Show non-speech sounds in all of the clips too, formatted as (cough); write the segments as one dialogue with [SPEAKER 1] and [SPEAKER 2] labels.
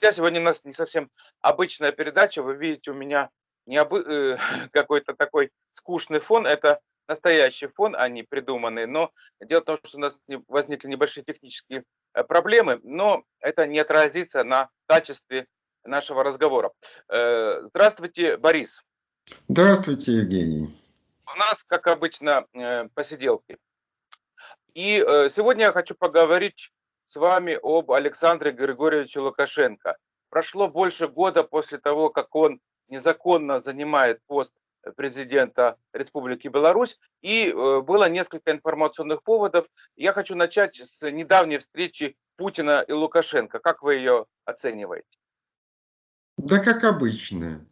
[SPEAKER 1] Друзья. Сегодня у нас не совсем обычная передача. Вы видите, у меня не обы... э, (laughs) какой-то такой скучный фон. Это настоящий фон, а не придуманный. Но дело в том, что у нас возникли небольшие технические э, проблемы, но это не отразится на качестве нашего разговора. Э, здравствуйте, Борис.
[SPEAKER 2] Здравствуйте, Евгений.
[SPEAKER 1] У нас, как обычно, посиделки. И сегодня я хочу поговорить с вами об Александре Григорьевиче Лукашенко. Прошло больше года после того, как он незаконно занимает пост президента Республики Беларусь, и э, было несколько информационных поводов. Я хочу начать с недавней встречи Путина и Лукашенко. Как вы ее оцениваете?
[SPEAKER 2] Да как обычно.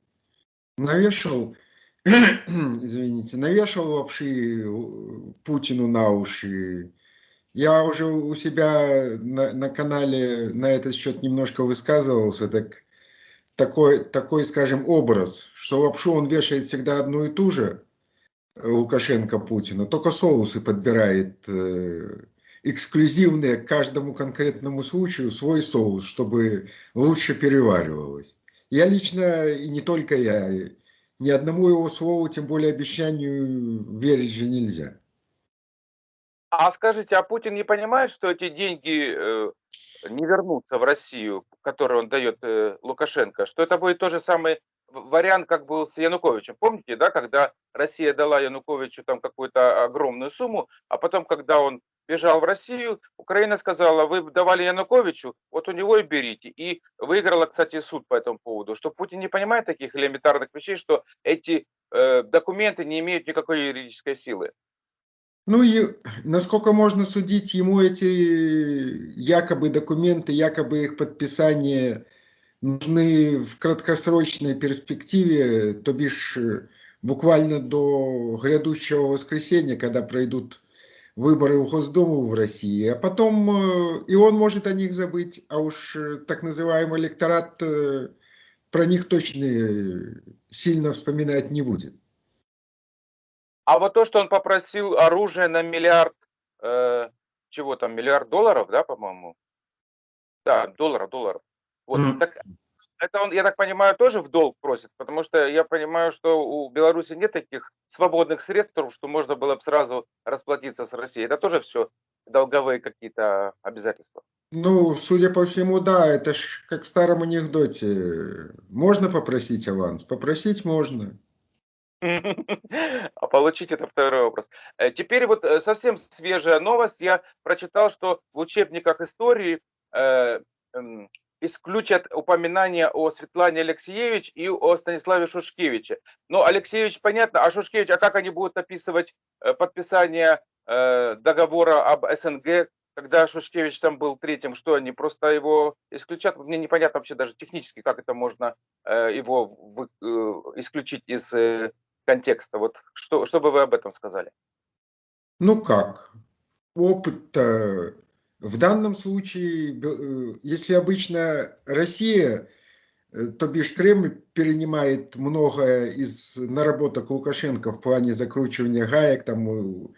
[SPEAKER 2] Навешал, (clears throat) извините, навешал вообще Путину на уши я уже у себя на, на канале на этот счет немножко высказывался, так такой, такой, скажем, образ, что лапшу он вешает всегда одну и ту же, Лукашенко Путина, только соусы подбирает э, эксклюзивные к каждому конкретному случаю свой соус, чтобы лучше переваривалось. Я лично, и не только я, ни одному его слову, тем более обещанию, верить же нельзя.
[SPEAKER 1] А скажите, а Путин не понимает, что эти деньги э, не вернутся в Россию, которые он дает э, Лукашенко, что это будет тот же самый вариант, как был с Януковичем. Помните, да, когда Россия дала Януковичу там какую-то огромную сумму, а потом, когда он бежал в Россию, Украина сказала, вы давали Януковичу, вот у него и берите. И выиграла, кстати, суд по этому поводу, что Путин не понимает таких элементарных вещей, что эти э, документы не имеют никакой юридической силы.
[SPEAKER 2] Ну и насколько можно судить, ему эти якобы документы, якобы их подписание нужны в краткосрочной перспективе, то бишь буквально до грядущего воскресенья, когда пройдут выборы в Госдуму в России, а потом э, и он может о них забыть, а уж так называемый электорат э, про них точно сильно вспоминать не будет.
[SPEAKER 1] А вот то, что он попросил оружие на миллиард, э, чего там, миллиард долларов, да, по-моему? Да, долларов, долларов. Вот, mm. так, это он, я так понимаю, тоже в долг просит, потому что я понимаю, что у Беларуси нет таких свободных средств, что можно было бы сразу расплатиться с Россией. Это тоже все долговые какие-то обязательства.
[SPEAKER 2] Ну, судя по всему, да, это ж как в старом анекдоте. Можно попросить аванс? Попросить можно. (laughs)
[SPEAKER 1] А получить это второй вопрос. Э, теперь вот э, совсем свежая новость. Я прочитал, что в учебниках истории э, исключат упоминания о Светлане Алексеевич и о Станиславе Шушкевиче. Но Алексеевич понятно, а Шушкевич, а как они будут описывать подписание договора об СНГ, когда Шушкевич там был третьим, что они просто его исключат? Мне непонятно вообще даже технически, как это можно его исключить из контекста. Вот что, что бы вы об этом сказали?
[SPEAKER 2] Ну как? Опыт в данном случае, э, если обычно Россия, э, то бишь Кремль перенимает многое из наработок Лукашенко в плане закручивания гаек, там,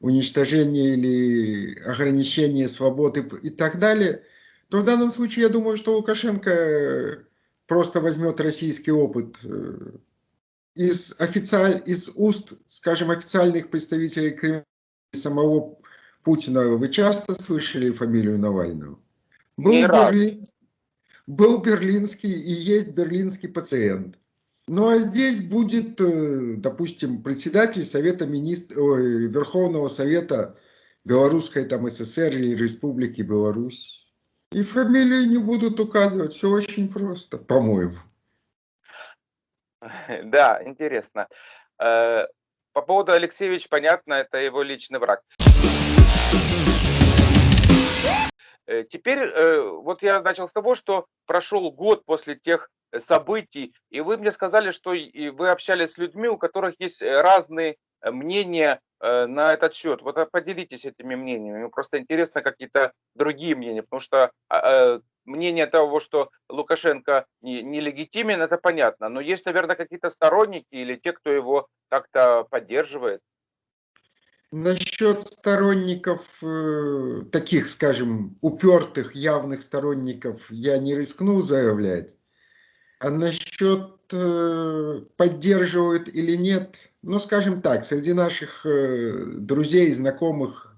[SPEAKER 2] уничтожения или ограничения свободы и так далее, то в данном случае я думаю, что Лукашенко просто возьмет российский опыт э, из, официаль, из уст, скажем, официальных представителей Кремля самого Путина, вы часто слышали фамилию Навального? Был, берлинский, был берлинский и есть берлинский пациент. Ну а здесь будет, э, допустим, председатель Совета министров, Верховного Совета Белорусской там СССР или Республики Беларусь. И фамилию не будут указывать, все очень просто, по-моему. (laughs)
[SPEAKER 1] Да, интересно. Э, по поводу Алексеевич, понятно, это его личный враг. Э, теперь э, вот я начал с того, что прошел год после тех событий, и вы мне сказали, что вы общались с людьми, у которых есть разные мнения на этот счет. Вот поделитесь этими мнениями. Мне просто интересно какие-то другие мнения, потому что а, мнение того, что Лукашенко нелегитимен, не это понятно. Но есть, наверное, какие-то сторонники или те, кто его как-то поддерживает.
[SPEAKER 2] Насчет сторонников, э, таких, скажем, упертых, явных сторонников я не рискну заявлять. А насчет э, поддерживают или нет, ну, скажем так, среди наших э, друзей, знакомых,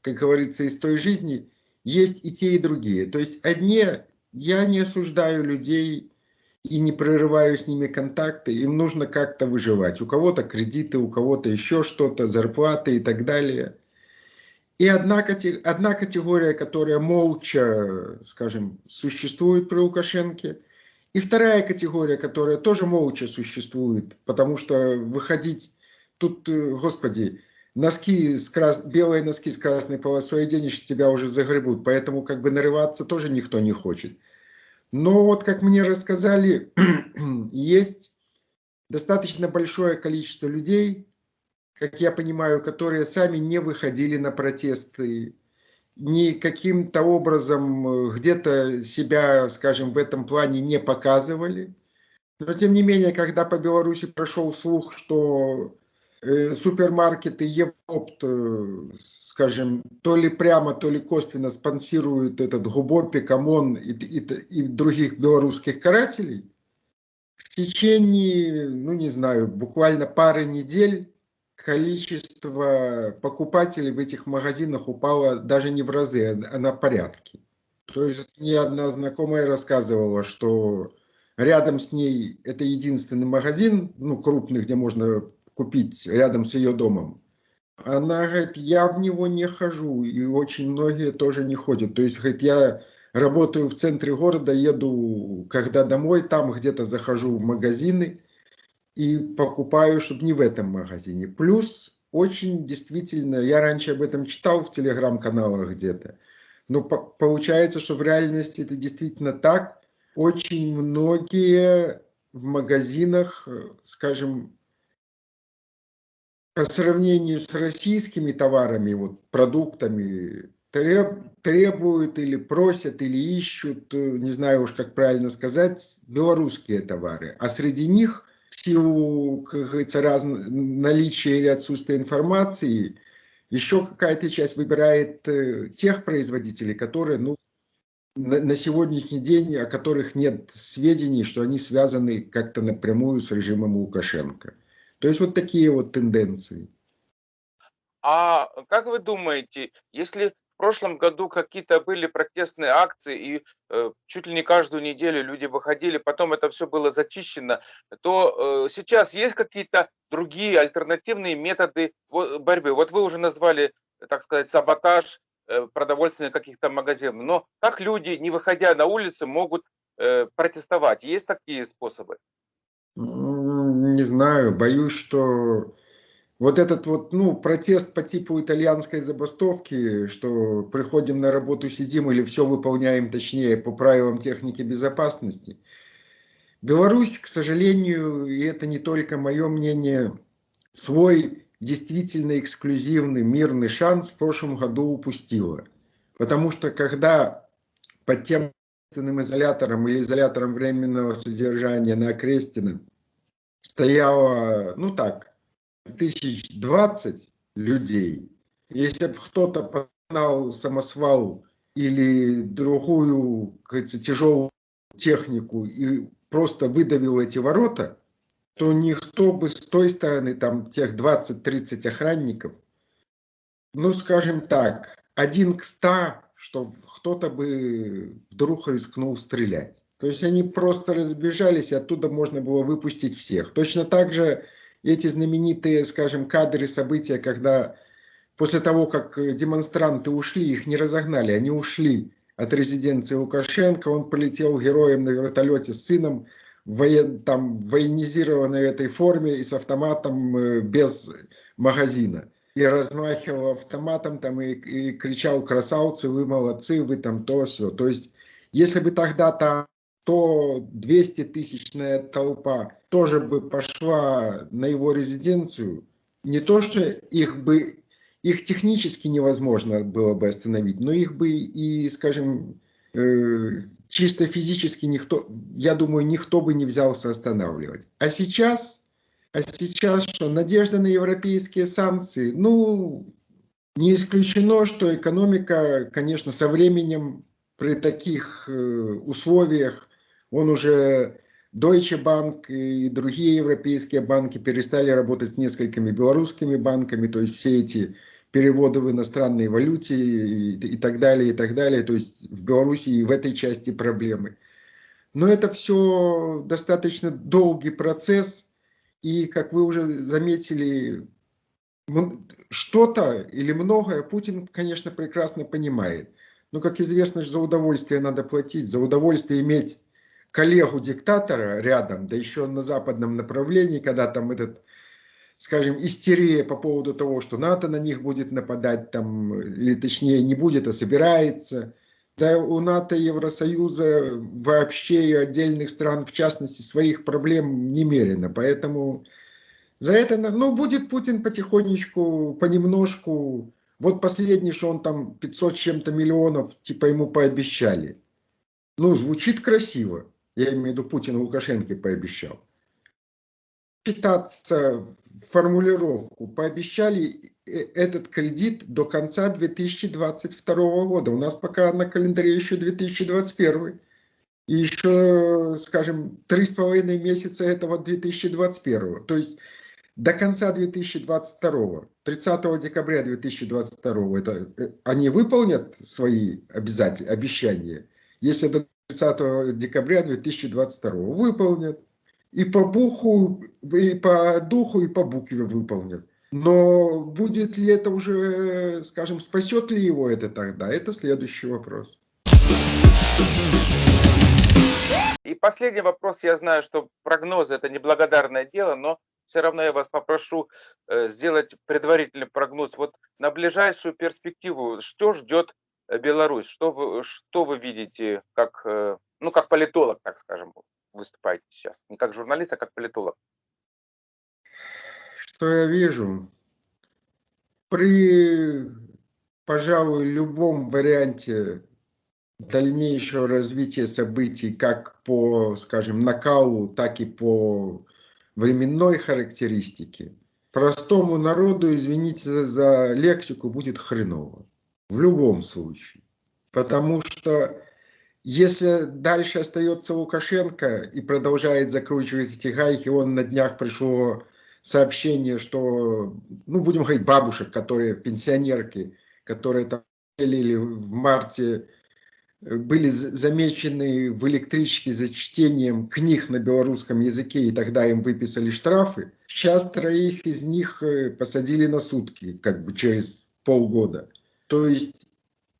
[SPEAKER 2] как говорится, из той жизни, есть и те, и другие. То есть одни, я не осуждаю людей и не прерываю с ними контакты, им нужно как-то выживать. У кого-то кредиты, у кого-то еще что-то, зарплаты и так далее. И одна, одна категория, которая молча, скажем, существует при Лукашенке, и вторая категория, которая тоже молча существует, потому что выходить тут, э, господи, носки с крас... белые носки с красной полосой оденешь, тебя уже загребут, поэтому как бы нарываться тоже никто не хочет. Но вот, как мне рассказали, (clears throat) есть достаточно большое количество людей, как я понимаю, которые сами не выходили на протесты, ни каким-то образом э, где-то себя, скажем, в этом плане не показывали. Но тем не менее, когда по Беларуси прошел слух, что супермаркеты Европт, э, скажем, то ли прямо, то ли косвенно спонсируют этот Губопик, ОМОН и, и, и других белорусских карателей, в течение, ну не знаю, буквально пары недель количество покупателей в этих магазинах упало даже не в разы, а на порядке. То есть мне одна знакомая рассказывала, что рядом с ней это единственный магазин, ну крупный, где можно купить рядом с ее домом. Она говорит, я в него не хожу, и очень многие тоже не ходят. То есть, говорит, я работаю в центре города, еду, когда домой, там где-то захожу в магазины и покупаю, чтобы не в этом магазине. Плюс, очень действительно, я раньше об этом читал в телеграм-каналах где-то, но по получается, что в реальности это действительно так. Очень многие в магазинах, скажем, по сравнению с российскими товарами, вот, продуктами, треб, требуют или просят, или ищут, э, не знаю уж как правильно сказать, белорусские товары. А среди них, в силу, как говорится, раз, наличия или отсутствия информации, еще какая-то часть выбирает э, тех производителей, которые, ну, на, на сегодняшний день, о которых нет сведений, что они связаны как-то напрямую с режимом Лукашенко. То есть вот такие вот тенденции.
[SPEAKER 1] А как вы думаете, если в прошлом году какие-то были протестные акции и э, чуть ли не каждую неделю люди выходили, потом это все было зачищено, то э, сейчас есть какие-то другие альтернативные методы борьбы? Вот вы уже назвали, так сказать, саботаж э, продовольственных каких-то магазинов, но как люди, не выходя на улицы, могут э, протестовать? Есть такие способы?
[SPEAKER 2] Не знаю, боюсь, что вот этот вот, ну, протест по типу итальянской забастовки, что приходим на работу, сидим или все выполняем, точнее, по правилам техники безопасности. Беларусь, к сожалению, и это не только мое мнение, свой действительно эксклюзивный мирный шанс в прошлом году упустила. Потому что когда под тем изолятором или изолятором временного содержания на Окрестина стояло, ну так, тысяч двадцать людей. Если бы кто-то погнал самосвал или другую, тяжелую технику и просто выдавил эти ворота, то никто бы с той стороны, там, тех 20-30 охранников, ну, скажем так, один к ста что кто-то бы вдруг рискнул стрелять. То есть они просто разбежались, и оттуда можно было выпустить всех. Точно так же эти знаменитые, скажем, кадры события, когда после того, как демонстранты ушли, их не разогнали, они ушли от резиденции Лукашенко, он полетел героем на вертолете с сыном в воен, там, военизированной этой форме и с автоматом э, без магазина и размахивал автоматом там и, и кричал красавцы, вы молодцы, вы там то все. То есть, если бы тогда то 100-200 тысячная толпа тоже бы пошла на его резиденцию, не то, что их бы, их технически невозможно было бы остановить, но их бы и, скажем, э, чисто физически никто, я думаю, никто бы не взялся останавливать. А сейчас А сейчас что, надежда на европейские санкции? Ну, не исключено, что экономика, конечно, со временем при таких э, условиях, он уже Deutsche Bank и другие европейские банки перестали работать с несколькими белорусскими банками, то есть все эти переводы в иностранной валюте и, и так далее, и так далее. То есть в Беларуси и в этой части проблемы. Но это все достаточно долгий процесс, и, как вы уже заметили, что-то или многое Путин, конечно, прекрасно понимает. Но, как известно, за удовольствие надо платить, за удовольствие иметь коллегу-диктатора рядом, да еще на западном направлении, когда там этот, скажем, истерия по поводу того, что НАТО на них будет нападать, там, или точнее не будет, а собирается. Да у НАТО Евросоюза вообще и отдельных стран, в частности, своих проблем немерено. Поэтому за это, ну, будет Путин потихонечку, понемножку. Вот последний, что он там 500 чем-то миллионов, типа ему пообещали. Ну, звучит красиво я имею в виду Путин Лукашенко пообещал, считаться формулировку, пообещали э, этот кредит до конца 2022 года. У нас пока на календаре еще 2021. И еще, скажем, три с половиной месяца этого 2021. То есть до конца 2022, 30 декабря 2022, это, э, они выполнят свои обязательства, обещания. Если до 30 декабря 2022 выполнят. И по буху, и по духу, и по букве выполнят. Но будет ли это уже, скажем, спасет ли его это тогда, это следующий вопрос.
[SPEAKER 1] И последний вопрос. Я знаю, что прогнозы это неблагодарное дело, но все равно я вас попрошу э, сделать предварительный прогноз. Вот на ближайшую перспективу, что ждет Беларусь, что вы, что вы видите, как, э, ну, как политолог, так скажем, выступаете сейчас? Не как журналист, а как политолог.
[SPEAKER 2] Что я вижу? При, пожалуй, любом варианте дальнейшего развития событий, как по, скажем, накалу, так и по временной характеристике, простому народу, извините за лексику, будет хреново в любом случае. Потому что если дальше остается Лукашенко и продолжает закручивать эти гайки, он на днях пришло сообщение, что, ну, будем говорить, бабушек, которые, пенсионерки, которые там или в марте были замечены в электричке за чтением книг на белорусском языке, и тогда им выписали штрафы. Сейчас троих из них э, посадили на сутки, как бы через полгода. То есть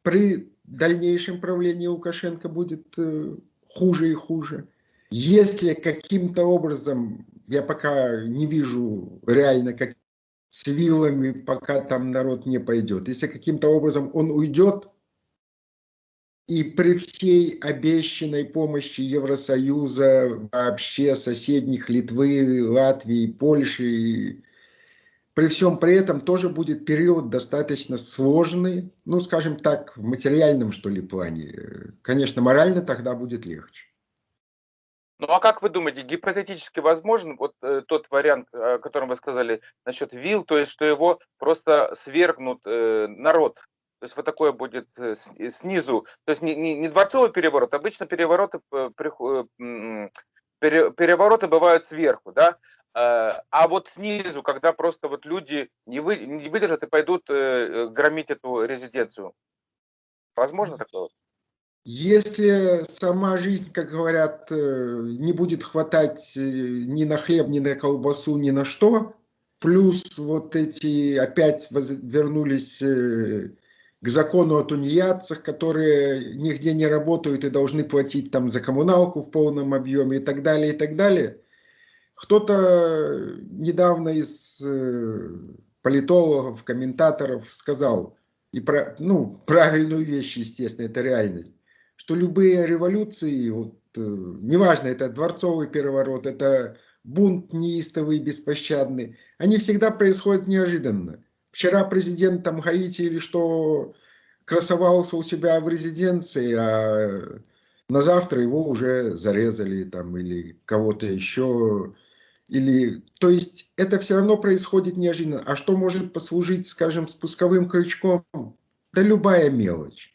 [SPEAKER 2] при дальнейшем правлении Лукашенко будет э, хуже и хуже. Если каким-то образом, я пока не вижу реально, как с вилами, пока там народ не пойдет, если каким-то образом он уйдет, и при всей обещанной помощи Евросоюза, вообще соседних Литвы, Латвии, Польши, при всем при этом тоже будет период достаточно сложный, ну, скажем так, в материальном, что ли, плане. Конечно, морально тогда будет легче.
[SPEAKER 1] Ну а как вы думаете, гипотетически возможен вот э, тот вариант, о котором вы сказали насчет ВИЛ, то есть что его просто свергнут э, народ? То есть вот такое будет э, э снизу, то есть не, не, не дворцовый переворот, обычно перевороты, э, перевороты бывают сверху, да, Э, а вот снизу, когда просто вот люди не, вы, не выдержат и пойдут э, громить эту резиденцию. Возможно такое?
[SPEAKER 2] Если сама жизнь, как говорят, э, не будет хватать ни на хлеб, ни на колбасу, ни на что, плюс вот эти опять вернулись к закону о тунеядцах, которые нигде не работают и должны платить там за коммуналку в полном объеме и так далее, и так далее – кто-то недавно из э, политологов, комментаторов сказал, и про, ну, правильную вещь, естественно, это реальность, что любые революции, вот, э, неважно, это дворцовый переворот, это бунт неистовый, беспощадный, они всегда происходят неожиданно. Вчера президент там Гаити или что красовался у себя в резиденции, а на завтра его уже зарезали там или кого-то еще Или, то есть это все равно происходит неожиданно. А что может послужить, скажем, спусковым крючком? Да любая мелочь.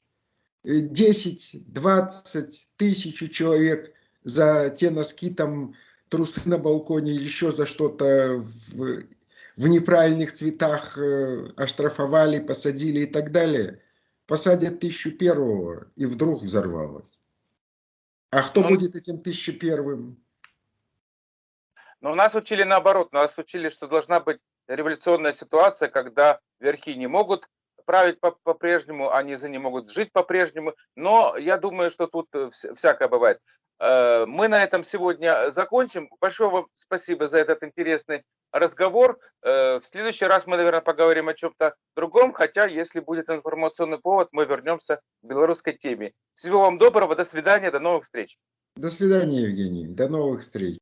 [SPEAKER 2] Э, 10, 20, тысячу человек за те носки, там, трусы на балконе или еще за что-то в, в неправильных цветах э, оштрафовали, посадили и так далее. Посадят тысячу первого, и вдруг взорвалось. А кто
[SPEAKER 1] Ну,
[SPEAKER 2] будет этим тысячу первым?
[SPEAKER 1] Но нас учили наоборот, нас учили, что должна быть революционная ситуация, когда верхи не могут править по- по-прежнему, они за не могут жить по-прежнему. Но я думаю, что тут вс- всякое бывает. Э, Мы на этом сегодня закончим. Большое вам спасибо за этот интересный разговор. Э, В следующий раз мы, наверное, поговорим о чем-то другом, хотя, если будет информационный повод, мы вернемся к белорусской теме. Всего вам доброго, до свидания, до новых встреч.
[SPEAKER 2] До свидания, Евгений. До новых встреч.